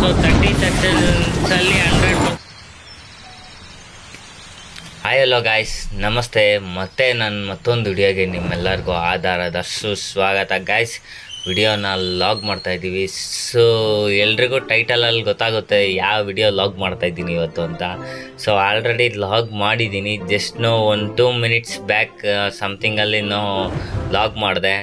So thirty ಸೆಕೆಂಡ್ಸಲ್ಲಿ hundred hi hello guys ನಮಸ್ತೆ ಮತ್ತೆ ನಾನು ಮತ್ತೊಂದು ವಿಡಿಯೋಗೆ ನಿಮ್ಮೆಲ್ಲರಿಗೂ ಆಧಾರದ ಸುಸ್ವಾಗತ. ಗಾಯ್ಸ್ ವಿಡಿಯೋನ ಲಾಗ್ ಮಾಡ್ತಾ ಇದ್ದೀವಿ. ಸೊ ಎಲ್ರಿಗೂ ಟೈಟಲಲ್ಲಿ ಗೊತ್ತಾಗುತ್ತೆ ಯಾವ ವಿಡಿಯೋ ಲಾಗ್ ಮಾಡ್ತಾ ಇದ್ದೀನಿ ಇವತ್ತು ಅಂತ. ಸೊ ಆಲ್ರೆಡಿ ಲಾಗ್ ಮಾಡಿದ್ದೀನಿ. ಜಸ್ಟ್ ನೋ ಒಂದು ಟೂ ಮಿನಿಟ್ಸ್ ಬ್ಯಾಕ್ ಸಮಥಿಂಗಲ್ಲಿ ನೋ ಲಾಗ್ ಮಾಡಿದೆ.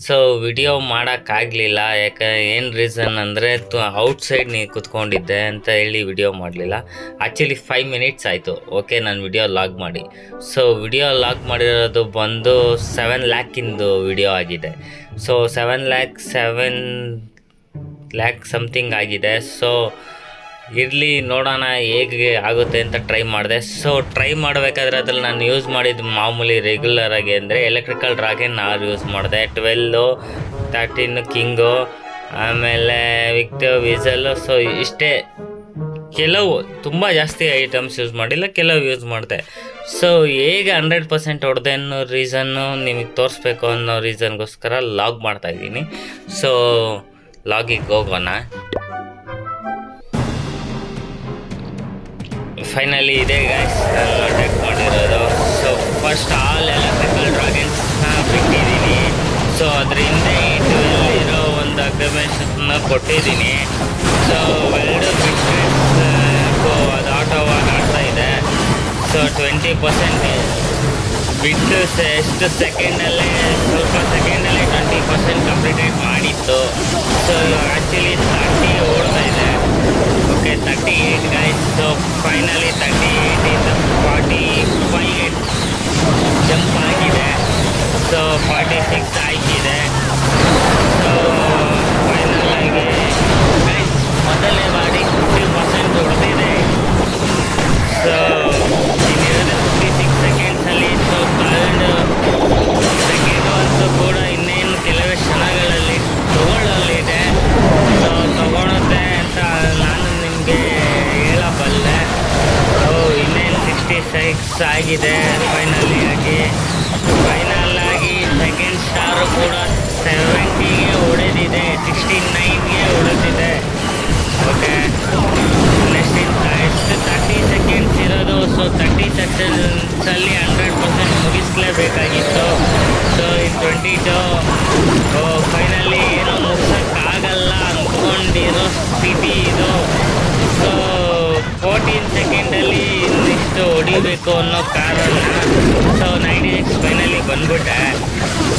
ಸೊ ವಿಡಿಯೋ ಮಾಡೋಕ್ಕಾಗಲಿಲ್ಲ ಯಾಕೆ, ಏನು ರೀಸನ್ ಅಂದರೆ, ತು ಔಟ್ಸೈಡ್ ನೀ ಕುತ್ಕೊಂಡಿದ್ದೆ ಅಂತ ಹೇಳಿ ವಿಡಿಯೋ ಮಾಡಲಿಲ್ಲ. ಆ್ಯಕ್ಚುಲಿ ಫೈವ್ ಮಿನಿಟ್ಸ್ ಆಯಿತು. ಓಕೆ ನಾನು ವಿಡಿಯೋ ಲಾಗ್ ಮಾಡಿ. ಸೊ ವಿಡಿಯೋ ಲಾಗ್ ಮಾಡಿರೋದು ಬಂದು ಸೆವೆನ್ ಲ್ಯಾಕಿಂದು ವಿಡಿಯೋ ಆಗಿದೆ. So seven lakh seven lakh something ಆಗಿದೆ. ಸೊ ಇರಲಿ ನೋಡೋಣ ಹೇಗೆ ಆಗುತ್ತೆ ಅಂತ ಟ್ರೈ ಮಾಡಿದೆ. ಸೊ ಟ್ರೈ ಮಾಡಬೇಕಾದ್ರೆ ಅದ್ರಲ್ಲಿ ನಾನು ಯೂಸ್ ಮಾಡಿದ್ದು ಮಾಮೂಲಿ ರೆಗ್ಯುಲರ್ ಆಗಿ ಅಂದರೆ ಎಲೆಕ್ಟ್ರಿಕಲ್ ಡ್ರಾಗನ್ ನಾನು ಯೂಸ್ ಮಾಡಿದೆ. ಟ್ವೆಲ್ಲು ತರ್ಟೀನು ಕಿಂಗು ಆಮೇಲೆ ವಿಕ್ಟೋ ವಿಸಲ್ಲು ಸೊ ಇಷ್ಟೇ. ಕೆಲವು ತುಂಬ ಜಾಸ್ತಿ ಐಟಮ್ಸ್ ಯೂಸ್ ಮಾಡಿಲ್ಲ ಕೆಲವು ಯೂಸ್ ಮಾಡಿದೆ. ಸೊ ಹೇಗೆ ಹಂಡ್ರೆಡ್ ಪರ್ಸೆಂಟ್ ಹೊಡೆದೆ ಅನ್ನೋ ರೀಸನ್ನು ನಿಮಗೆ ತೋರಿಸ್ಬೇಕು ಅನ್ನೋ ರೀಸನ್ಗೋಸ್ಕರ ಲಾಗ್ ಮಾಡ್ತಾಯಿದ್ದೀನಿ ಸೊ ಲಾಗಿಗೆ ಹೋಗೋಣ. ಫೈನಲಿ ಇದೆ ಗೈಸ್ ಟೆಕ್ ಮಾಡಿರೋದು ಸೊ ಫಸ್ಟ್ ಆಲ್ ಎಲೆಕ್ಟ್ರಿಕಲ್ ಡ್ರಾಗನ್ಸ್ನ ಬಿಟ್ಟಿದ್ದೀನಿ. ಸೊ ಅದ್ರ ಹಿಂದೆ ಇರೋ ಒಂದು ಅಗ್ರಿಮೆಂಟ್ಸನ್ನ ಕೊಟ್ಟಿದ್ದೀನಿ. ಸೊ ವೆಲ್ಡ್ ಸೊ ಅದು ಆಟೋವಾಗಿ ಆಡ್ತಾ ಇದೆ. ಸೊ ಟ್ವೆಂಟಿ ಪರ್ಸೆಂಟ್ ಬಿಟ್ಟು ಎಷ್ಟು ಸೆಕೆಂಡಲ್ಲೇ ಸ್ವಲ್ಪ ಸೆಕೆಂಡಲ್ಲೇ ಟ್ವೆಂಟಿ ಪರ್ಸೆಂಟ್ ಕಂಪ್ಲೀಟೇಟ್ ಮಾಡಿತ್ತು. 38 guys so finally 38 is 45 jump ಆಗಿದೆ so 46 ಆಗಿದೆ ಸಿಕ್ಸ್ ಆಗಿದೆ. ಫೈನಲಿ ಆಗಿ ಫೈನಲ್ ಆಗಿ ಸೆಕೆಂಡ್ ಸ್ಟಾರು ಕೂಡ ಸೆವೆಂಟಿಗೆ ಹೊಡೆದಿದೆ. ಸಿಕ್ಸ್ಟಿ ನೈನ್ಗೆ ಹೊಡೆದಿದೆ. ಓಕೆ ನೆಕ್ಸ್ಟ್ ಎಷ್ಟು ತರ್ಟಿ ಸೆಕೆಂಡ್ಸ್ ಇರೋದು. ಸೊ ತರ್ಟಿ ಸೆಕೆಂಡ್ಸಲ್ಲಿ hundred percent ಮುಗಿಸ್ಲೇಬೇಕಾಗಿತ್ತು. So in twenty two finally ಏನೋ ಮುಗಿಸೋಕ್ಕಾಗಲ್ಲ ಅಂದ್ಕೊಂಡಿರೋ ಸ್ಥಿತಿ ಇದು. ಸೊ ಫೋರ್ಟೀನ್ ಸೆಕೆಂಡಲ್ಲಿ ಇನ್ನಿಷ್ಟು ಹೊಡಿಬೇಕು ಅನ್ನೋ ಕಾರಣ ಸೊ ನೈಂಟಿ ಸಿಕ್ಸ್ ಫೈನಲಿ ಬಂದ್ಬಿಟ್ಟೆ.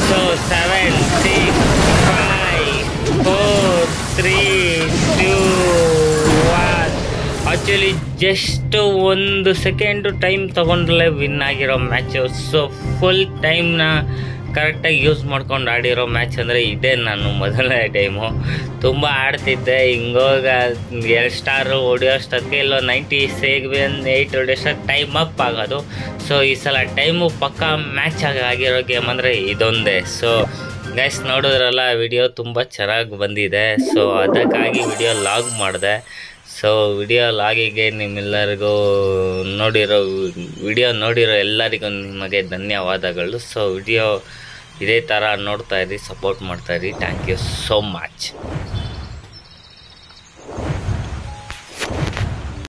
So seven, six five four, three, two, one. Actually just ಒಂದು ಸೆಕೆಂಡು ಟೈಮ್ ತೊಗೊಂಡ್ರಲ್ಲೇ ವಿನ್ ಆಗಿರೋ ಮ್ಯಾಚು. ಸೊ ಫುಲ್ ಟೈಮ್ನ ಕರೆಕ್ಟಾಗಿ ಯೂಸ್ ಮಾಡ್ಕೊಂಡು ಆಡಿರೋ ಮ್ಯಾಚ್ ಅಂದರೆ ಇದೇ ನಾನು ಮೊದಲನೇ ಟೈಮು. ತುಂಬ ಆಡ್ತಿದ್ದೆ, ಹಿಂಗೋಗ ಎರಡು ಸ್ಟಾರು ಹೊಡಿಯೋಷ್ಟೊತ್ತಿಗೆ ಇಲ್ಲೋ ನೈಂಟಿ ಸೆವೆನ್ ಏಯ್ಟ್ ಹೊಡಿಯೋಷ್ಟೊತ್ತು ಟೈಮ್ ಅಪ್ ಆಗೋದು. ಸೊ ಈ ಸಲ ಟೈಮು ಪಕ್ಕ ಮ್ಯಾಚ್ ಆಗಿ ಆಗಿರೋ ಗೇಮ್ ಅಂದರೆ ಇದೊಂದೇ. ಸೊ ಗೈಸ್ ನೋಡಿದ್ರಲ್ಲ ವಿಡಿಯೋ ತುಂಬ ಚೆನ್ನಾಗಿ ಬಂದಿದೆ. ಸೊ ಅದಕ್ಕಾಗಿ ವಿಡಿಯೋ ಲಾಗ್ ಮಾಡಿದೆ. ಸೊ ವಿಡಿಯೋ ಲಾಗಿಗೆ ನಿಮ್ಮೆಲ್ಲರಿಗೂ ನೋಡಿರೋ ವಿಡಿಯೋ ನೋಡಿರೋ ಎಲ್ಲರಿಗೂ ನಿಮಗೆ ಧನ್ಯವಾದಗಳು. ಸೊ ವಿಡಿಯೋ ಇದೇ ಥರ ನೋಡ್ತಾ ಇರಿ ಸಪೋರ್ಟ್ ಮಾಡ್ತಾ ಇರಿ. Thank you so much